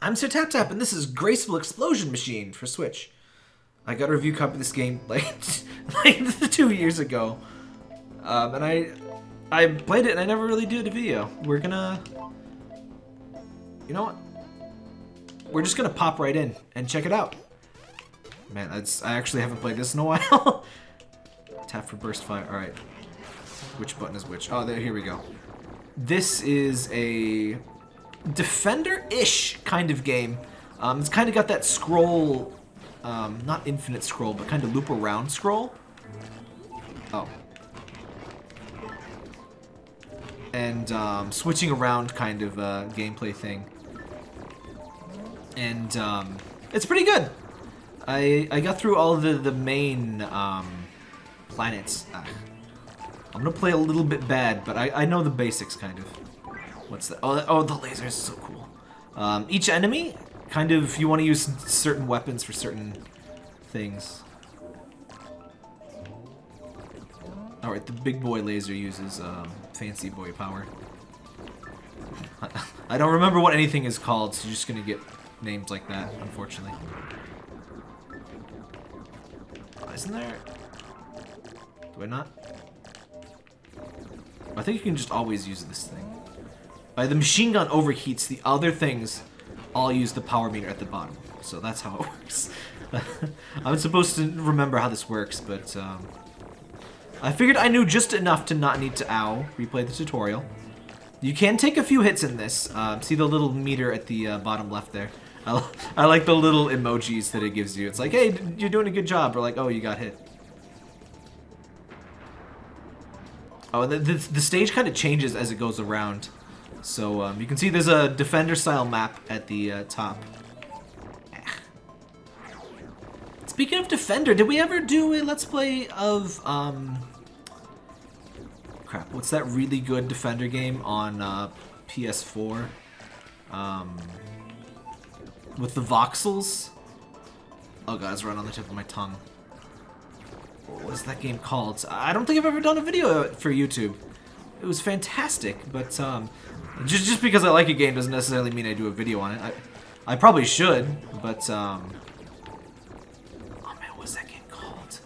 I'm Sir Tap Tap, and this is Graceful Explosion Machine for Switch. I got a review copy of this game like, like two years ago, um, and I I played it and I never really did a video. We're gonna, you know what? We're just gonna pop right in and check it out. Man, I actually haven't played this in a while. Tap for burst fire. All right. Which button is which? Oh, there. Here we go. This is a defender-ish kind of game. Um, it's kind of got that scroll, um, not infinite scroll, but kind of loop around scroll. Oh. And um, switching around kind of uh, gameplay thing. And um, it's pretty good. I I got through all the the main um, planets. I'm gonna play a little bit bad, but I I know the basics kind of. What's that? Oh, oh, the laser is so cool. Um, each enemy, kind of, you want to use certain weapons for certain things. Alright, the big boy laser uses um, fancy boy power. I don't remember what anything is called, so you're just gonna get names like that, unfortunately. Oh, isn't there... Do I not? I think you can just always use this thing. Uh, the machine gun overheats, the other things all use the power meter at the bottom. So that's how it works. I'm supposed to remember how this works, but um, I figured I knew just enough to not need to, ow, replay the tutorial. You can take a few hits in this. Uh, see the little meter at the uh, bottom left there? I, I like the little emojis that it gives you. It's like, hey, you're doing a good job. Or like, oh, you got hit. Oh, the, the, the stage kind of changes as it goes around. So um, you can see there's a defender-style map at the uh, top. Speaking of Defender, did we ever do a Let's Play of, um... Crap, what's that really good Defender game on uh, PS4? Um... With the voxels? Oh god, it's right on the tip of my tongue. What is that game called? I don't think I've ever done a video for YouTube. It was fantastic, but um, just just because I like a game doesn't necessarily mean I do a video on it. I I probably should, but um. Oh man, what's that game called?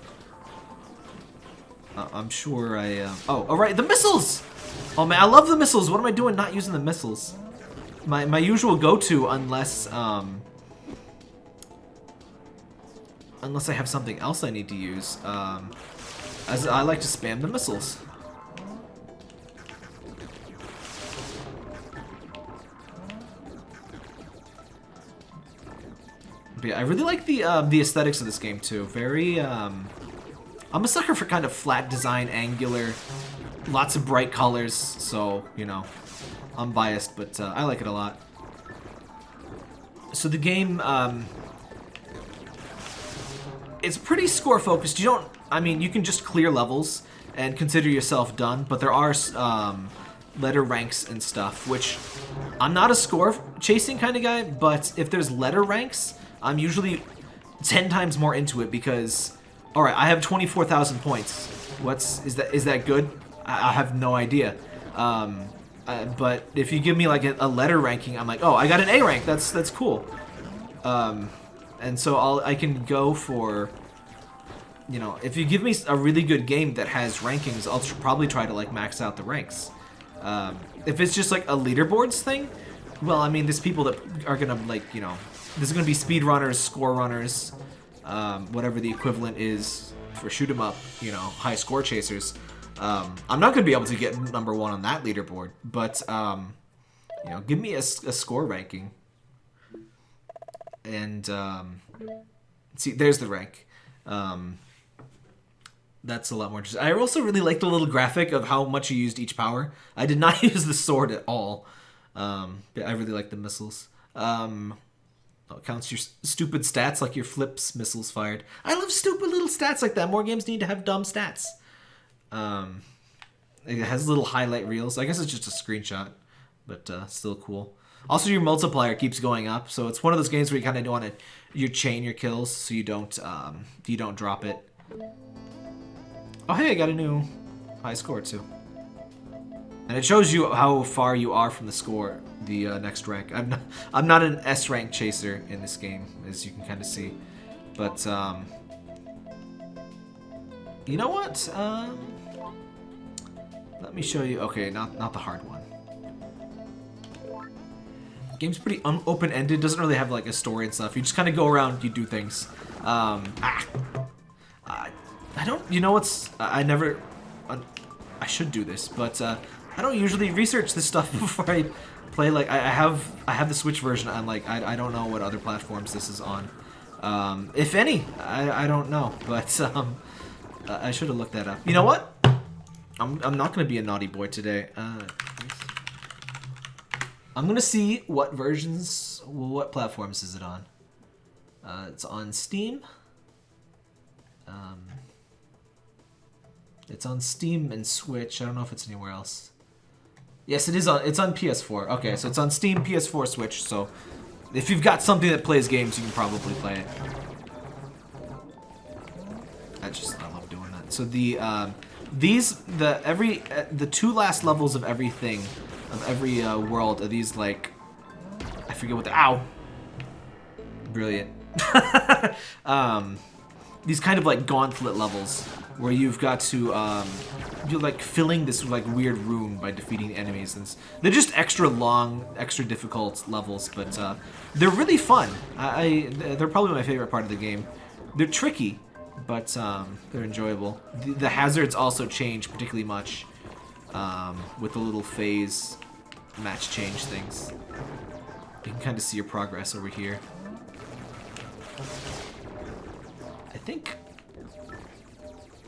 Uh, I'm sure I. Uh, oh, all right, the missiles. Oh man, I love the missiles. What am I doing not using the missiles? My my usual go-to, unless um. Unless I have something else I need to use. Um, as I like to spam the missiles. But yeah, I really like the uh, the aesthetics of this game too. Very, um, I'm a sucker for kind of flat design, angular, lots of bright colors. So you know, I'm biased, but uh, I like it a lot. So the game, um, it's pretty score focused. You don't, I mean, you can just clear levels and consider yourself done, but there are um, letter ranks and stuff, which I'm not a score chasing kind of guy, but if there's letter ranks, I'm usually 10 times more into it because, all right, I have 24,000 points. What's, is that, is that good? I, I have no idea. Um, uh, but if you give me like a, a, letter ranking, I'm like, oh, I got an A rank. That's, that's cool. Um, and so I'll, I can go for, you know, if you give me a really good game that has rankings, I'll tr probably try to like max out the ranks. Um, if it's just like a leaderboards thing, well, I mean, there's people that are gonna like, you know, there's going to be speed runners, score runners, um, whatever the equivalent is for shoot 'em up, you know, high score chasers. Um, I'm not going to be able to get number one on that leaderboard, but um, you know, give me a, a score ranking. And um, see, there's the rank. Um, that's a lot more interesting. I also really like the little graphic of how much you used each power. I did not use the sword at all. Um, but I really like the missiles. Um, Oh, it counts your stupid stats like your flips missiles fired. I love stupid little stats like that. More games need to have dumb stats. Um, it has little highlight reels. I guess it's just a screenshot, but uh, still cool. Also, your multiplier keeps going up, so it's one of those games where you kind of want to you chain your kills so you don't um, you don't drop it. Oh hey, I got a new high score too. And it shows you how far you are from the score, the uh, next rank. I'm not, I'm not an S rank chaser in this game, as you can kind of see. But, um, you know what? Um, let me show you. Okay, not, not the hard one. Game's pretty open-ended. Doesn't really have like a story and stuff. You just kind of go around, you do things. Um, ah, I, I don't. You know what's? I never. Uh, I should do this, but uh, I don't usually research this stuff before I play. Like I, I have, I have the Switch version. I'm like, I, I don't know what other platforms this is on. Um, if any, I, I don't know. But um, I should have looked that up. You know what? I'm, I'm not gonna be a naughty boy today. Uh, I'm gonna see what versions, what platforms is it on. Uh, it's on Steam. Um, it's on Steam and Switch. I don't know if it's anywhere else. Yes, it is on. It's on PS4. Okay, so it's on Steam, PS4, Switch. So if you've got something that plays games, you can probably play it. I just I love doing that. So the um, these the every uh, the two last levels of everything of every uh, world are these like I forget what the ow brilliant um, these kind of like gauntlet levels where you've got to um, you're like filling this like weird room by defeating enemies. And they're just extra long extra difficult levels but uh, they're really fun. I, I, they're probably my favorite part of the game. They're tricky but um, they're enjoyable. The, the, hazards also change particularly much um, with the little phase match change things. You can kind of see your progress over here. I think...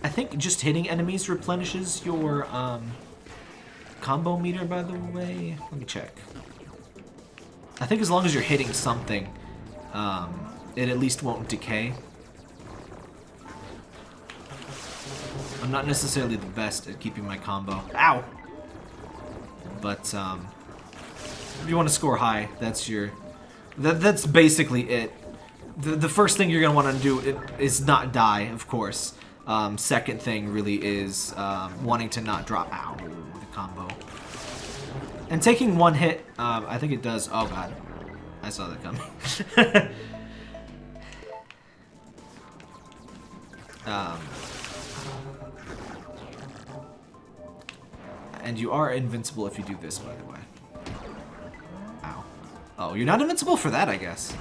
I think just hitting enemies replenishes your um, combo meter, by the way. Let me check. I think as long as you're hitting something, um, it at least won't decay. I'm not necessarily the best at keeping my combo. Ow! But, um, if you want to score high, that's your... That, that's basically it the, the first thing you're going to want to do is not die, of course. Um, second thing really is um, wanting to not drop. Ow, the combo. And taking one hit, um, I think it does. Oh god, I saw that coming. um, and you are invincible if you do this, by the way. Ow. Oh, you're not invincible for that, I guess.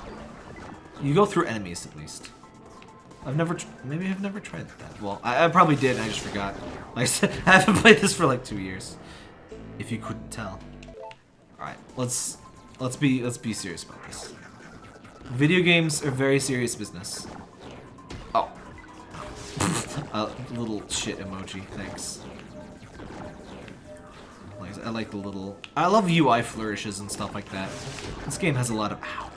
You go through enemies, at least. I've never, maybe I've never tried that. Well, I, I probably did, I just forgot. Like I said, I haven't played this for like two years. If you couldn't tell. Alright, let's, let's be, let's be serious about this. Video games are very serious business. Oh. A little shit emoji, thanks. I like the little... I love UI flourishes and stuff like that. This game has a lot of... Ow.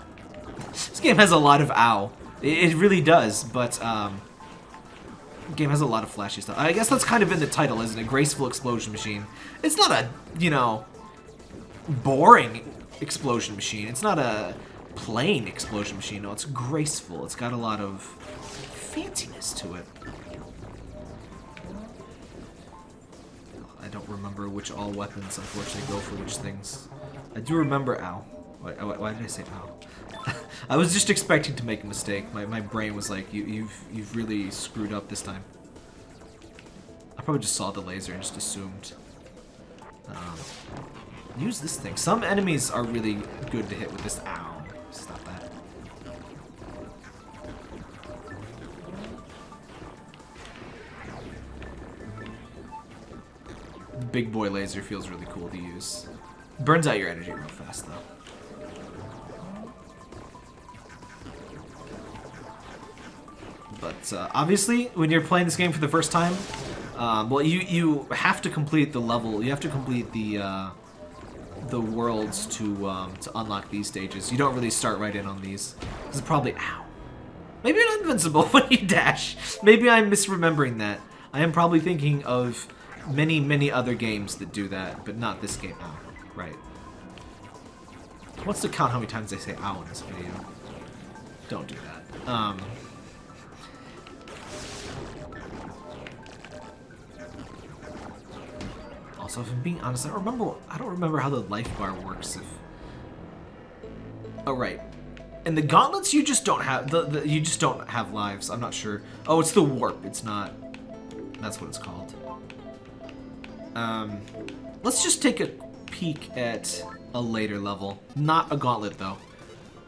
This game has a lot of ow. It, it really does, but um, game has a lot of flashy stuff. I guess that's kind of in the title, isn't it? Graceful explosion machine. It's not a, you know, boring explosion machine. It's not a plain explosion machine. No, it's graceful. It's got a lot of fanciness to it. I don't remember which all weapons, unfortunately, go for which things. I do remember ow. Why, why did I say ow? I was just expecting to make a mistake. My, my brain was like, you, you've, you've really screwed up this time. I probably just saw the laser and just assumed. Um, use this thing. Some enemies are really good to hit with this. Ow. Stop that. Big boy laser feels really cool to use. Burns out your energy real fast, though. But uh, obviously, when you're playing this game for the first time, um, well, you you have to complete the level. You have to complete the uh, the worlds to um, to unlock these stages. You don't really start right in on these. This is probably ow. Maybe you're not invincible when you dash. Maybe I'm misremembering that. I am probably thinking of many many other games that do that, but not this game. Ow. Right. What's to count how many times I say ow in this video? Don't do that. Um. Also, if I'm being honest, I don't remember. I don't remember how the life bar works. If oh right, and the gauntlets you just don't have the, the you just don't have lives. I'm not sure. Oh, it's the warp. It's not. That's what it's called. Um, let's just take a peek at a later level. Not a gauntlet though.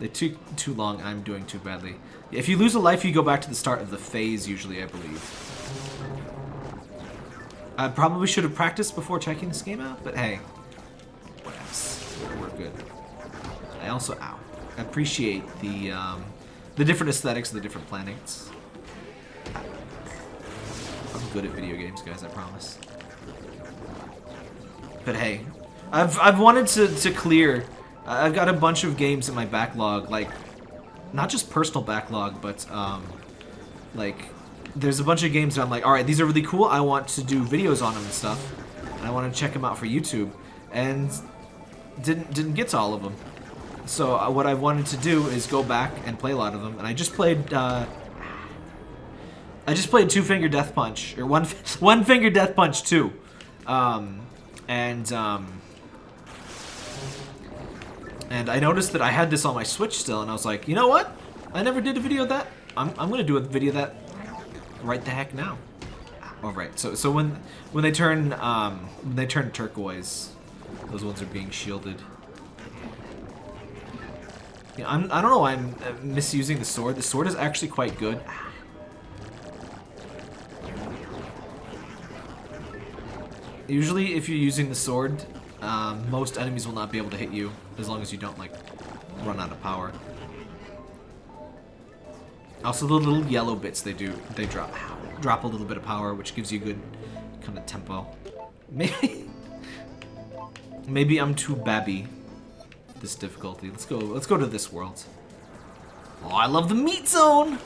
They took too long. I'm doing too badly. If you lose a life, you go back to the start of the phase, usually, I believe. I probably should have practiced before checking this game out, but hey. Whatevs. We're good. I also, ow, appreciate the, um, the different aesthetics of the different planets. I'm good at video games, guys, I promise. But hey, I've, I've wanted to, to clear I've got a bunch of games in my backlog, like, not just personal backlog, but, um, like, there's a bunch of games that I'm like, alright, these are really cool, I want to do videos on them and stuff, and I want to check them out for YouTube, and didn't, didn't get to all of them. So uh, what I wanted to do is go back and play a lot of them, and I just played, uh, I just played Two Finger Death Punch, or One, one Finger Death Punch 2, um, and, um, and I noticed that I had this on my Switch still, and I was like, you know what? I never did a video of that. I'm, I'm gonna do a video of that right the heck now. All right. So so when when they turn um when they turn turquoise, those ones are being shielded. Yeah, I'm I don't know why I'm misusing the sword. The sword is actually quite good. Usually, if you're using the sword, um, most enemies will not be able to hit you as long as you don't like run out of power. Also, the little yellow bits they do, they drop drop a little bit of power, which gives you good kind of tempo. Maybe, maybe I'm too babby. This difficulty. Let's go. Let's go to this world. Oh, I love the meat zone.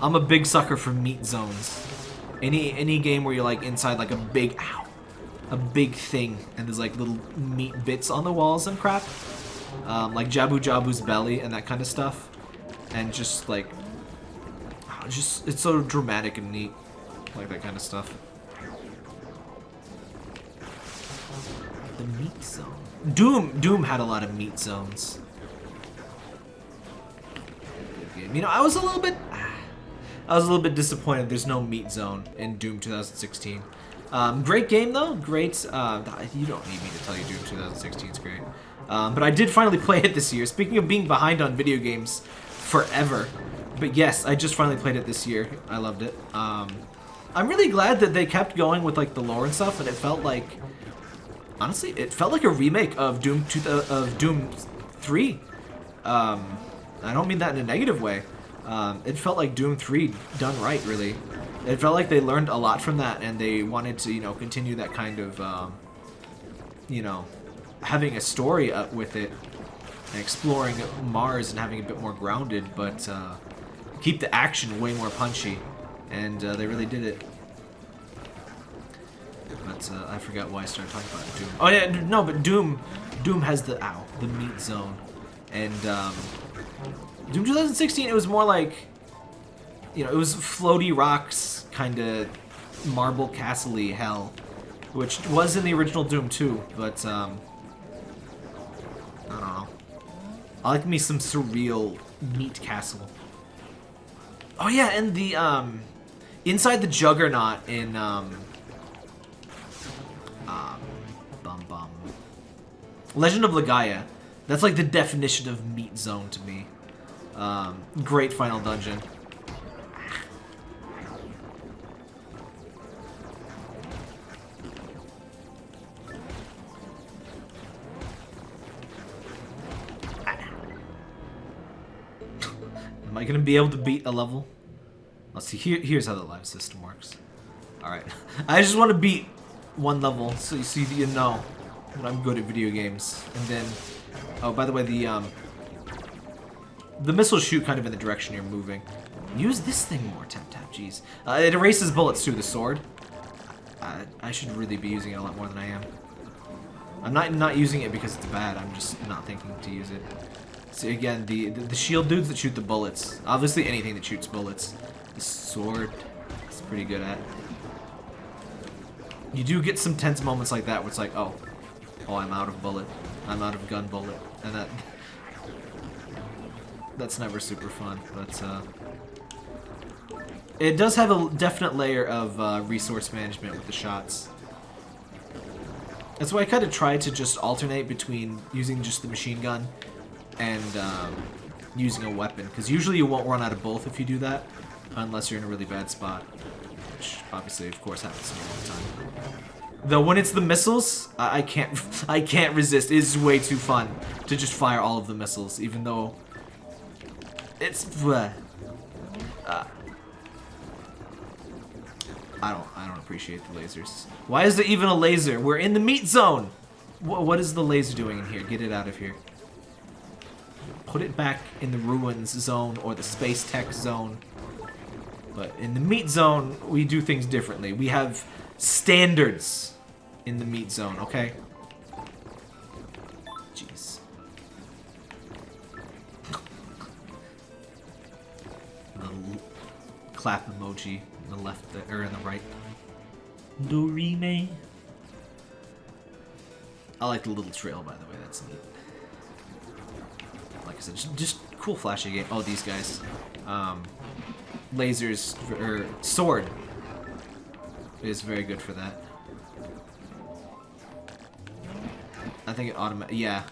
I'm a big sucker for meat zones. Any any game where you're like inside like a big ow a big thing, and there's like little meat bits on the walls and crap. Um, like Jabu Jabu's belly and that kind of stuff. And just like, oh, just, it's so dramatic and neat. Like that kind of stuff. The meat zone. Doom, Doom had a lot of meat zones. You know, I was a little bit, I was a little bit disappointed there's no meat zone in Doom 2016. Um, great game though, great. Uh, you don't need me to tell you Doom 2016 is great. Um, but I did finally play it this year. Speaking of being behind on video games forever, but yes, I just finally played it this year. I loved it. Um, I'm really glad that they kept going with like the lore and stuff, and it felt like, honestly, it felt like a remake of Doom two, of Doom 3. Um, I don't mean that in a negative way. Um, it felt like Doom 3 done right, really it felt like they learned a lot from that, and they wanted to, you know, continue that kind of, um, you know, having a story up with it, and exploring Mars and having a bit more grounded, but uh, keep the action way more punchy, and uh, they really did it. But uh, I forgot why I started talking about Doom. Oh yeah, no, but Doom, Doom has the ow, the meat zone, and um, Doom 2016 it was more like you know, it was floaty rocks, kind of marble castle hell, which was in the original Doom too, but, um, I don't know. I like me some surreal meat castle. Oh yeah, and the, um, inside the Juggernaut in, um, um, bum bum, Legend of Legaia, that's like the definition of meat zone to me. Um, great final dungeon. I gonna be able to beat a level? Let's see. Here, here's how the live system works. All right. I just want to beat one level so you see you know that I'm good at video games. And then, oh, by the way, the um, the missiles shoot kind of in the direction you're moving. Use this thing more, tap tap. Jeez, uh, it erases bullets too. The sword. Uh, I should really be using it a lot more than I am. I'm not not using it because it's bad. I'm just not thinking to use it. Again, the, the, the shield dudes that shoot the bullets. Obviously, anything that shoots bullets. The sword is pretty good at. you do get some tense moments like that where it's like, oh, oh, I'm out of bullet. I'm out of gun bullet. And that... That's never super fun, but, uh... It does have a definite layer of uh, resource management with the shots. That's why I kind of try to just alternate between using just the machine gun and um, using a weapon. Because usually you won't run out of both if you do that, unless you're in a really bad spot. Which obviously, of course, happens all the time. Though when it's the missiles, I, I can't I can't resist. It is way too fun to just fire all of the missiles, even though it's uh, I don't I don't appreciate the lasers. Why is there even a laser? We're in the meat zone. What is the laser doing in here? Get it out of here. Put it back in the ruins zone or the space tech zone. But in the meat zone, we do things differently. We have standards in the meat zone, okay? Jeez. the clap emoji in the left, or er, in the right. Dorime. I like the little trail, by the way. That's neat. Like I said, just, cool flashy game. Oh, these guys. Um, lasers, or sword is very good for that. I think it automatic. Yeah,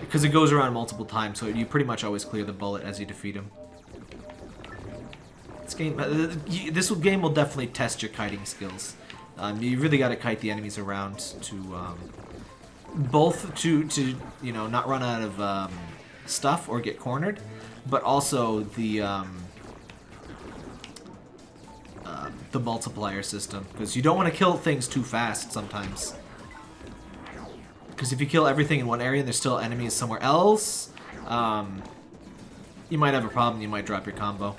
because it goes around multiple times, so you pretty much always clear the bullet as you defeat him. This game, uh, this game will definitely test your kiting skills. Um, you really got to kite the enemies around to um, both to to you know not run out of um, stuff or get cornered, but also the um, the multiplier system. Because you don't want to kill things too fast sometimes. Because if you kill everything in one area and there's still enemies somewhere else, um, you might have a problem. You might drop your combo.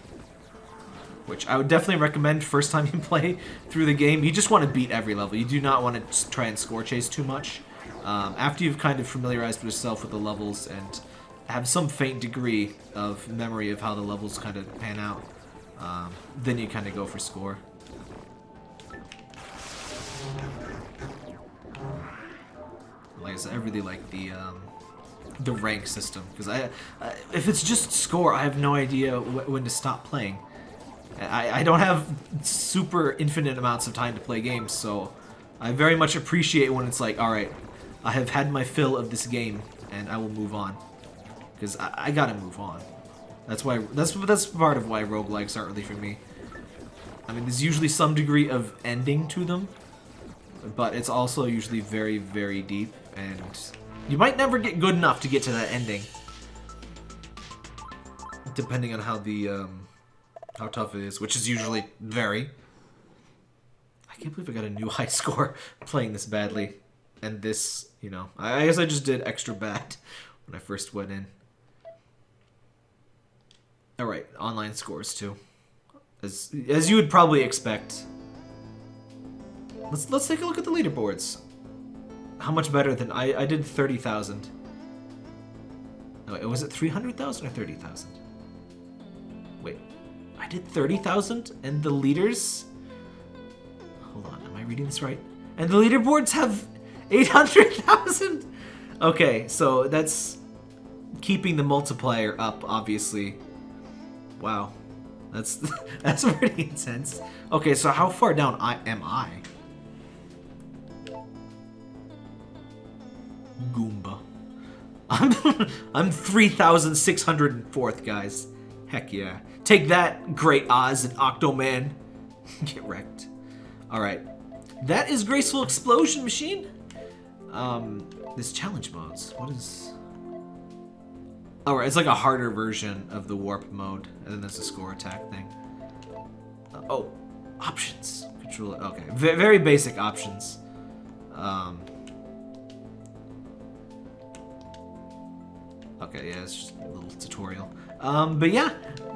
Which I would definitely recommend first time you play through the game. You just want to beat every level. You do not want to try and score chase too much. Um, after you've kind of familiarized yourself with the levels and have some faint degree of memory of how the levels kind of pan out, um, then you kind of go for score. Like I said, I really like the um, the rank system because I, I, if it's just score, I have no idea wh when to stop playing. I, I don't have super infinite amounts of time to play games, so I very much appreciate when it's like, all right, I have had my fill of this game, and I will move on because I, I gotta move on. That's why that's that's part of why roguelikes aren't really for me. I mean, there's usually some degree of ending to them, but it's also usually very, very deep, and you might never get good enough to get to that ending. Depending on how the, um, how tough it is, which is usually very. I can't believe I got a new high score playing this badly. And this, you know, I guess I just did extra bad when I first went in. Oh, Alright, online scores too. As, as you would probably expect. Let's let's take a look at the leaderboards. How much better than I I did 30,000. No, was it 300,000 or 30,000? Wait. I did 30,000 and the leaders Hold on, am I reading this right? And the leaderboards have 800,000. Okay, so that's keeping the multiplier up obviously. Wow. That's that's pretty intense. Okay, so how far down I am I? Goomba. I'm I'm 3,604th, guys. Heck yeah. Take that, Great Oz and Octoman. Get wrecked. Alright. That is Graceful Explosion Machine. Um, this challenge modes. What is... Oh, right. it's like a harder version of the warp mode, and then there's a score attack thing. Uh, oh, options. Controller. Okay, v very basic options. Um, Okay, yeah, it's just a little tutorial. Um, but yeah,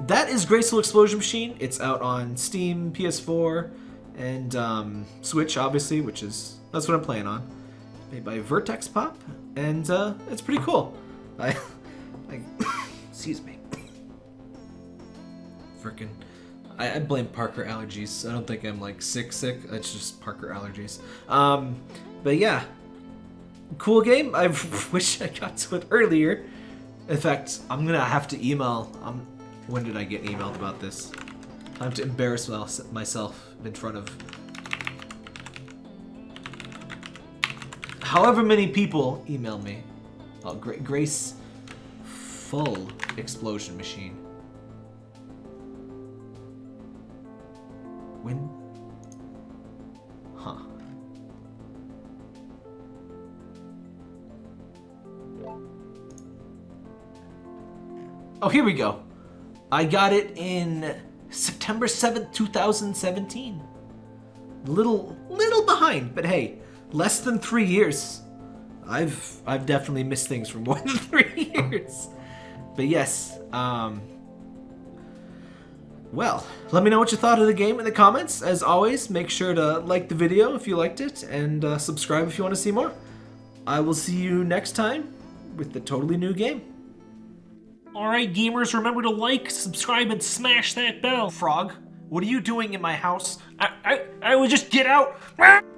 that is Graceful Explosion Machine. It's out on Steam, PS4, and um, Switch, obviously, which is that's what I'm playing on. Made by Vertex Pop, and uh, it's pretty cool. I excuse me. Frickin'. I, I blame Parker allergies. I don't think I'm like sick, sick. It's just Parker allergies. Um, but yeah, cool game. I wish I got to it earlier. In fact, I'm gonna have to email. Um, when did I get emailed about this? I have to embarrass myself in front of however many people email me. Oh, Gra Grace Full Explosion Machine. When? Huh. Oh, here we go. I got it in September 7th, 2017. Little, little behind, but hey, less than three years. I've I've definitely missed things for more than three years. But yes, um, well, let me know what you thought of the game in the comments. As always, make sure to like the video if you liked it, and uh, subscribe if you want to see more. I will see you next time with the totally new game. Alright gamers, remember to like, subscribe, and smash that bell. Frog, what are you doing in my house? I, I, I would just get out.